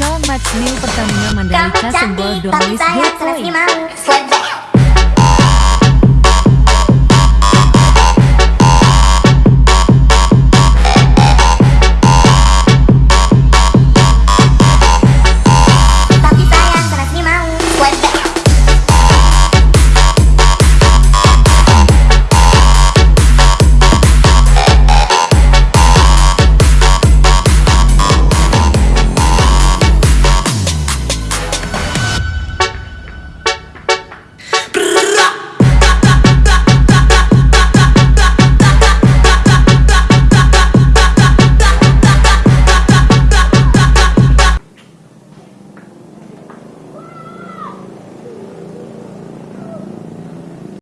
Ancol match New Pertamina Mandalika Senggol Domalis Gateway